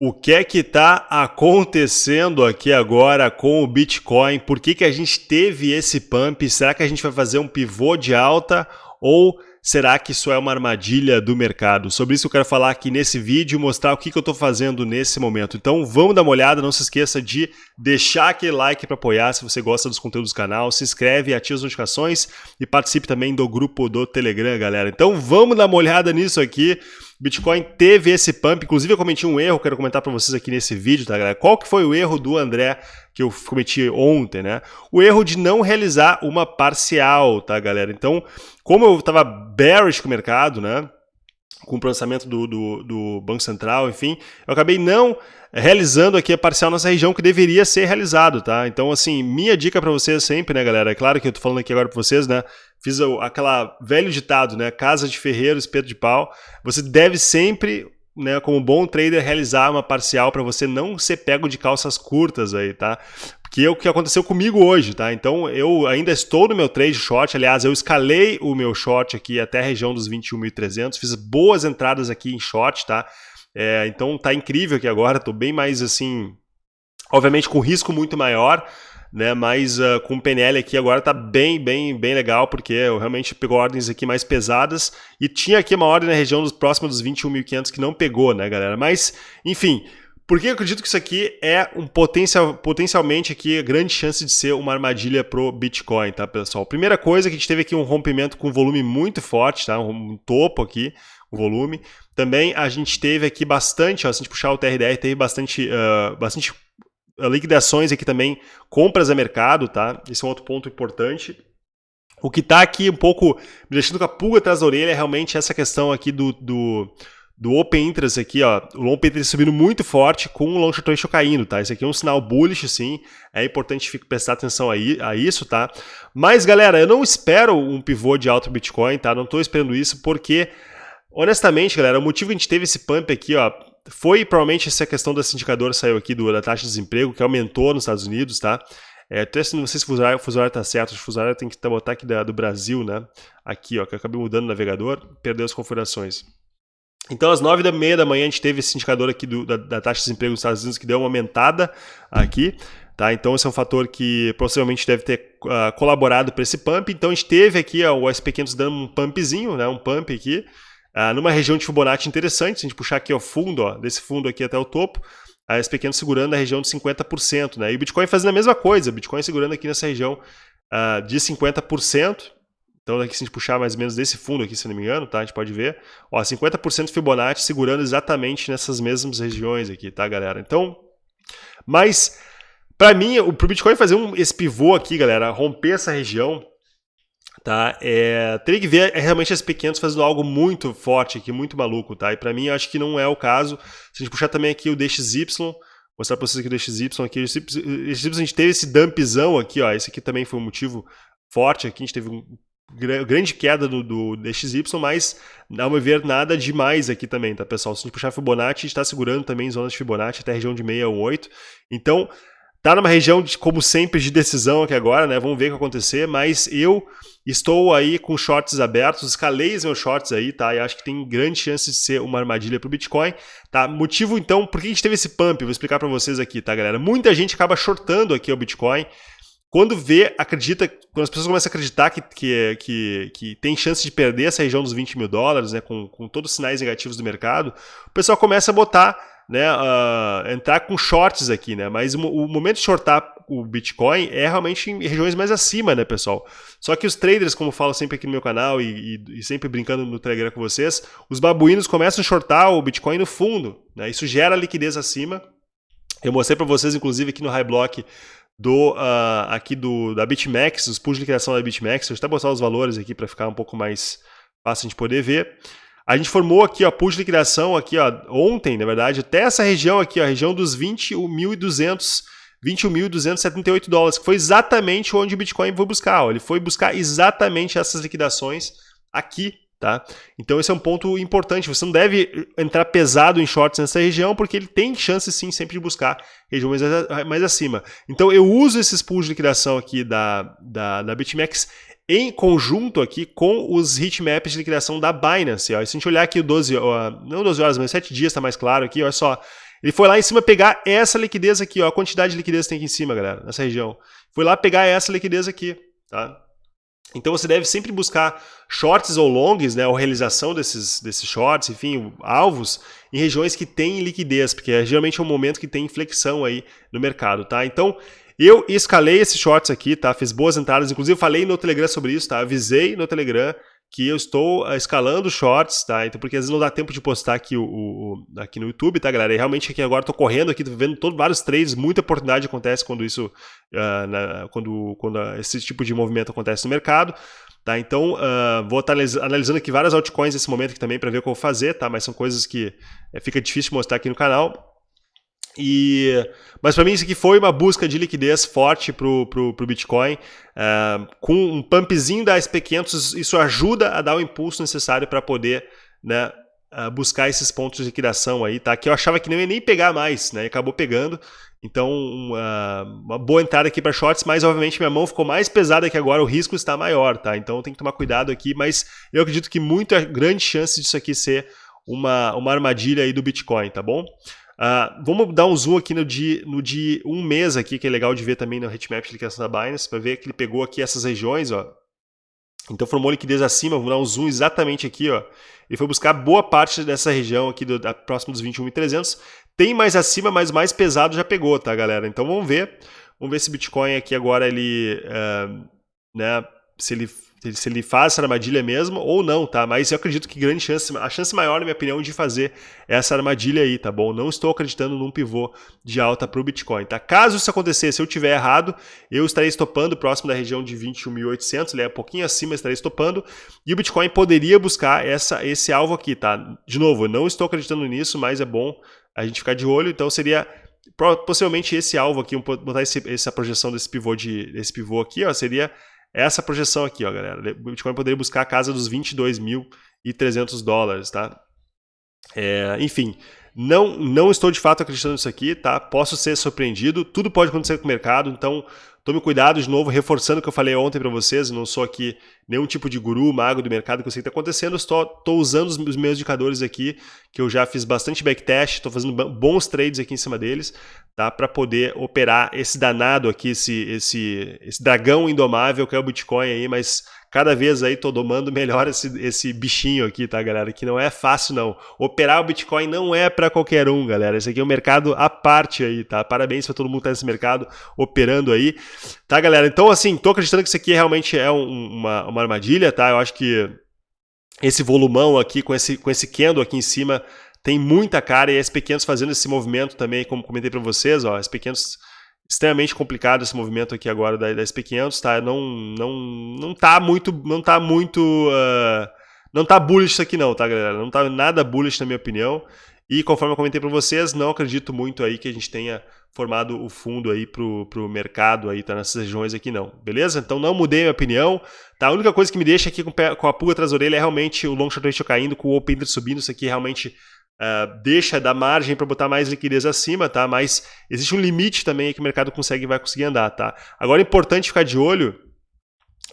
O que é que está acontecendo aqui agora com o Bitcoin? Por que, que a gente teve esse pump? Será que a gente vai fazer um pivô de alta ou será que isso é uma armadilha do mercado? Sobre isso eu quero falar aqui nesse vídeo e mostrar o que, que eu estou fazendo nesse momento. Então vamos dar uma olhada, não se esqueça de deixar aquele like para apoiar se você gosta dos conteúdos do canal, se inscreve, ativa as notificações e participe também do grupo do Telegram, galera. Então vamos dar uma olhada nisso aqui. Bitcoin teve esse pump, inclusive eu cometi um erro, quero comentar para vocês aqui nesse vídeo, tá galera? Qual que foi o erro do André que eu cometi ontem, né? O erro de não realizar uma parcial, tá galera? Então, como eu estava bearish com o mercado, né? Com o processamento do, do, do Banco Central, enfim, eu acabei não realizando aqui a parcial nessa região que deveria ser realizado, tá? Então, assim, minha dica para vocês sempre, né, galera? É claro que eu tô falando aqui agora para vocês, né? Fiz aquela velho ditado, né? Casa de ferreiro, espeto de pau. Você deve sempre, né, como bom trader, realizar uma parcial para você não ser pego de calças curtas aí, tá? Que é o que aconteceu comigo hoje, tá? Então, eu ainda estou no meu trade short. Aliás, eu escalei o meu short aqui até a região dos 21.300. Fiz boas entradas aqui em short, tá? É, então tá incrível aqui agora, tô bem mais assim, obviamente com risco muito maior, né? Mas uh, com o PNL aqui agora tá bem, bem, bem legal, porque eu realmente pegou ordens aqui mais pesadas e tinha aqui uma ordem na região dos próximos dos 21.500 que não pegou, né, galera? Mas, enfim, porque eu acredito que isso aqui é um potencial, potencialmente aqui grande chance de ser uma armadilha pro Bitcoin, tá, pessoal? Primeira coisa que a gente teve aqui um rompimento com volume muito forte, tá? Um topo aqui, o volume. Também a gente teve aqui bastante, ó, se a gente puxar o TRDR, teve bastante, uh, bastante ah, liquidações aqui também, compras a mercado, tá? Esse é um outro ponto importante. O que está aqui um pouco me deixando com a pulga atrás da orelha é realmente essa questão aqui do, do, do Open Interest aqui, ó. O Long Interest subindo muito forte com o Long Short Ratio caindo, tá? Isso aqui é um sinal bullish, sim. É importante prestar atenção aí, a isso, tá? Mas, galera, eu não espero um pivô de alto Bitcoin, tá? Não estou esperando isso porque Honestamente, galera, o motivo que a gente teve esse pump aqui, ó, foi provavelmente essa questão desse indicador saiu aqui do, da taxa de desemprego, que aumentou nos Estados Unidos, tá? É, até não sei se o fuso horário, fuso horário tá certo, o fuso horário tem que botar aqui da, do Brasil, né? Aqui, ó, que eu acabei mudando o navegador, perdeu as configurações. Então, às nove da meia da manhã, a gente teve esse indicador aqui do, da, da, taxa de desemprego nos Estados Unidos que deu uma aumentada aqui. Tá? Então, esse é um fator que possivelmente deve ter uh, colaborado para esse pump. Então, a gente teve aqui o SP500 dando um pumpzinho, né? um pump aqui. Ah, numa região de Fibonacci interessante, se a gente puxar aqui o fundo, ó, desse fundo aqui até o topo, a SP500 segurando a região de 50%, né? E o Bitcoin fazendo a mesma coisa, Bitcoin segurando aqui nessa região uh, de 50%. Então, aqui se a gente puxar mais ou menos desse fundo aqui, se não me engano, tá? A gente pode ver, ó, 50% Fibonacci segurando exatamente nessas mesmas regiões aqui, tá, galera? Então, mas para mim, o Bitcoin fazer um, esse pivô aqui, galera, romper essa região, tá? É, teria que ver é, realmente as pequenas fazendo algo muito forte aqui, muito maluco, tá? E para mim acho que não é o caso. Se a gente puxar também aqui o DXY, mostrar para vocês aqui o DXY aqui, o DXY a gente teve esse dumpzão aqui, ó, esse aqui também foi um motivo forte aqui, a gente teve um grande queda do, do DXY, mas ao meu ver nada demais aqui também, tá pessoal? Se a gente puxar Fibonacci, a gente está segurando também zonas de Fibonacci até a região de 618, então tá numa região, de, como sempre, de decisão aqui agora, né? Vamos ver o que acontecer, mas eu estou aí com shorts abertos, escalei os meus shorts aí, tá? E acho que tem grande chance de ser uma armadilha para o Bitcoin, tá? Motivo, então, por que a gente teve esse pump? Vou explicar para vocês aqui, tá, galera? Muita gente acaba shortando aqui o Bitcoin, quando vê, acredita, quando as pessoas começam a acreditar que, que, que, que tem chance de perder essa região dos 20 mil dólares, né, com, com todos os sinais negativos do mercado, o pessoal começa a botar né, uh, entrar com shorts aqui, né? Mas o, o, momento de shortar o Bitcoin é realmente em regiões mais acima, né, pessoal? Só que os traders, como eu falo sempre aqui no meu canal e, e, e sempre brincando no Telegram com vocês, os babuínos começam a shortar o Bitcoin no fundo, né? Isso gera liquidez acima. Eu mostrei para vocês, inclusive, aqui no High Block do uh, aqui do da BitMEX, os pools de liquidação da BitMEX. Eu vou até mostrar os valores aqui para ficar um pouco mais fácil de poder ver. A gente formou aqui, ó, pool de liquidação aqui, ó, ontem, na verdade, até essa região aqui, ó, a região dos 21.200 21.278 dólares, que foi exatamente onde o Bitcoin foi buscar. Ó. Ele foi buscar exatamente essas liquidações aqui, tá? Então esse é um ponto importante. Você não deve entrar pesado em shorts nessa região, porque ele tem chance sim sempre de buscar regiões mais acima. Então eu uso esses pools de liquidação aqui da, da, da BitMEX em conjunto aqui com os heatmaps de liquidação da Binance. Ó. Se a gente olhar aqui o 12, ó, não 12 horas, mas 7 dias está mais claro aqui, olha só. Ele foi lá em cima pegar essa liquidez aqui, ó, a quantidade de liquidez que tem aqui em cima, galera, nessa região. Foi lá pegar essa liquidez aqui, tá? Então você deve sempre buscar shorts ou longs, né, ou realização desses, desses shorts, enfim, alvos, em regiões que têm liquidez, porque é geralmente é um momento que tem inflexão aí no mercado, tá? Então, eu escalei esses shorts aqui, tá? Fiz boas entradas, inclusive falei no Telegram sobre isso, tá? Avisei no Telegram que eu estou uh, escalando shorts, tá? Então, porque às vezes não dá tempo de postar aqui, o, o aqui no YouTube, tá, galera? E realmente aqui agora estou correndo aqui, vendo todo, vários trades, muita oportunidade acontece quando isso, uh, na, quando, quando esse tipo de movimento acontece no mercado. Tá, então, uh, vou estar analisando aqui várias altcoins nesse momento aqui também para ver o que eu vou fazer, tá? Mas são coisas que é, fica difícil mostrar aqui no canal. E, mas para mim isso aqui foi uma busca de liquidez forte para o Bitcoin. Uh, com um pumpzinho da SP500, isso ajuda a dar o impulso necessário para poder né, uh, buscar esses pontos de liquidação aí, tá? Que eu achava que não ia nem pegar mais, né? E acabou pegando. Então, uma, uma boa entrada aqui para shorts, mas obviamente minha mão ficou mais pesada que agora, o risco está maior, tá? Então tem que tomar cuidado aqui, mas eu acredito que muita grande chance disso aqui ser uma, uma armadilha aí do Bitcoin, tá bom? Uh, vamos dar um zoom aqui no de, no de um mês aqui, que é legal de ver também no heatmap de liquidação da Binance, para ver que ele pegou aqui essas regiões, ó. Então formou liquidez acima, vamos dar um zoom exatamente aqui, ó. Ele foi buscar boa parte dessa região aqui, do, da, próximo dos 21.300. Tem mais acima, mas mais pesado já pegou, tá, galera? Então vamos ver. Vamos ver se Bitcoin aqui agora ele, uh, né, se ele se ele faz essa armadilha mesmo ou não, tá? Mas eu acredito que grande chance, a chance maior, na minha opinião, de fazer essa armadilha aí, tá bom? Não estou acreditando num pivô de alta para o Bitcoin, tá? Caso isso acontecer, se eu tiver errado, eu estarei estopando próximo da região de 21.800, ele é um pouquinho acima, estarei estopando, e o Bitcoin poderia buscar essa, esse alvo aqui, tá? De novo, eu não estou acreditando nisso, mas é bom a gente ficar de olho, então seria possivelmente esse alvo aqui, botar esse, essa projeção desse pivô, de, desse pivô aqui, ó, seria essa projeção aqui, ó, galera. O Bitcoin poderia buscar a casa dos 22.300 dólares, tá? É, enfim, não, não estou de fato acreditando nisso aqui, tá? Posso ser surpreendido, tudo pode acontecer com o mercado, então tome cuidado de novo, reforçando o que eu falei ontem para vocês, não sou aqui nenhum tipo de guru, mago do mercado que eu sei que está acontecendo, estou, usando os meus indicadores aqui, que eu já fiz bastante backtest, estou fazendo bons trades aqui em cima deles, tá? Para poder operar esse danado aqui, esse, esse, esse dragão indomável que é o Bitcoin aí, mas cada vez aí tô domando melhor esse, esse bichinho aqui, tá, galera? Que não é fácil, não. Operar o Bitcoin não é para qualquer um, galera. Esse aqui é um mercado à parte aí, tá? Parabéns para todo mundo que tá nesse mercado operando aí. Tá, galera? Então, assim, tô acreditando que isso aqui realmente é um, uma, uma armadilha, tá? Eu acho que esse volumão aqui, com esse, com esse candle aqui em cima, tem muita cara e as pequenos fazendo esse movimento também, como comentei para vocês, ó, as pequenos extremamente complicado esse movimento aqui agora da, da SP500, tá? Não, não, não tá muito, não tá muito, uh, não tá bullish isso aqui não, tá, galera? Não tá nada bullish na minha opinião. E conforme eu comentei para vocês, não acredito muito aí que a gente tenha formado o fundo aí pro, pro mercado aí, tá nessas regiões aqui não, beleza? Então não mudei minha opinião, tá? A única coisa que me deixa aqui com, com a pulga atrás da orelha é realmente o long short ratio caindo, com o open interest subindo, isso aqui realmente Uh, deixa da margem para botar mais liquidez acima, tá? Mas existe um limite também que o mercado consegue vai conseguir andar, tá? Agora é importante ficar de olho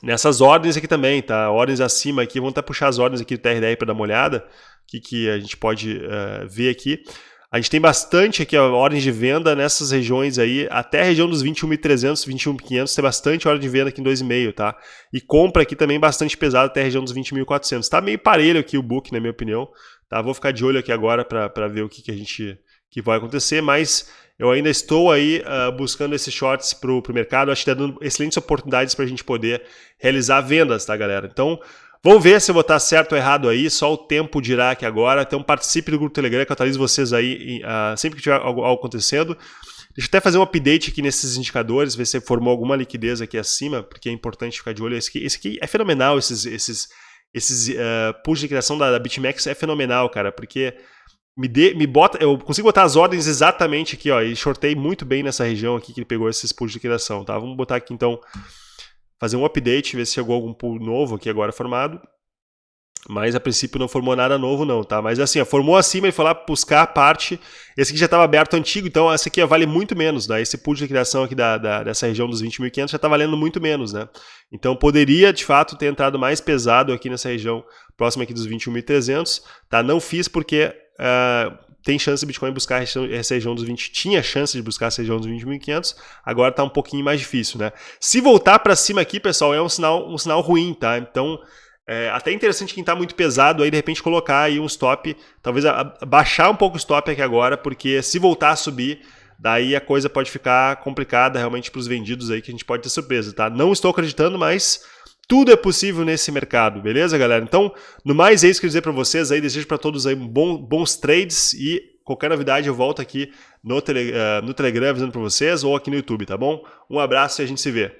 nessas ordens aqui também, tá? Ordens acima aqui, vamos até puxar as ordens aqui do TRDR para dar uma olhada, que, que a gente pode uh, ver aqui. A gente tem bastante aqui, ó, ordens de venda nessas regiões aí, até a região dos 21.300, 21.500, tem bastante ordem de venda aqui em 2,5, tá? E compra aqui também bastante pesado até a região dos 20.400. Tá meio parelho aqui o book, na minha opinião, tá? Vou ficar de olho aqui agora para ver o que, que a gente que vai acontecer, mas eu ainda estou aí uh, buscando esses shorts para o mercado, acho que está dando excelentes oportunidades para a gente poder realizar vendas, tá, galera? Então, Vamos ver se eu vou estar certo ou errado aí, só o tempo dirá aqui agora. Então participe do grupo Telegram, que eu atualizo vocês aí uh, sempre que tiver algo, algo, acontecendo. Deixa eu até fazer um update aqui nesses indicadores, ver se formou alguma liquidez aqui acima, porque é importante ficar de olho. Esse aqui, esse aqui é fenomenal, esses, esses, esses uh, de liquidação da, da BitMEX é fenomenal, cara, porque me, me bota, eu consigo botar as ordens exatamente aqui, ó, e shortei muito bem nessa região aqui que ele pegou esses pools de liquidação, tá? Vamos botar aqui então fazer um update, ver se chegou algum pool novo aqui agora formado. Mas a princípio não formou nada novo não, tá? Mas assim, formou acima e foi lá buscar a parte. Esse aqui já estava aberto antigo, então esse aqui vale muito menos, né? Esse pool de criação aqui da, da dessa região dos 20.500 já está valendo muito menos, né? Então poderia, de fato, ter entrado mais pesado aqui nessa região próxima aqui dos 21.300, tá? Não fiz porque uh, tem chance de Bitcoin buscar essa região dos 20, tinha chance de buscar essa região dos 20.500, agora está um pouquinho mais difícil, né? Se voltar para cima aqui, pessoal, é um sinal, um sinal ruim, tá? Então, é até interessante quem está muito pesado aí, de repente colocar aí um stop, talvez a, a, baixar um pouco o stop aqui agora, porque se voltar a subir, daí a coisa pode ficar complicada realmente para os vendidos aí, que a gente pode ter surpresa, tá? Não estou acreditando, mas tudo é possível nesse mercado, beleza, galera? Então, no mais é isso que eu dizer para vocês aí, desejo para todos aí bom, bons trades e qualquer novidade eu volto aqui no, tele, uh, no Telegram avisando para vocês ou aqui no YouTube, tá bom? Um abraço e a gente se vê.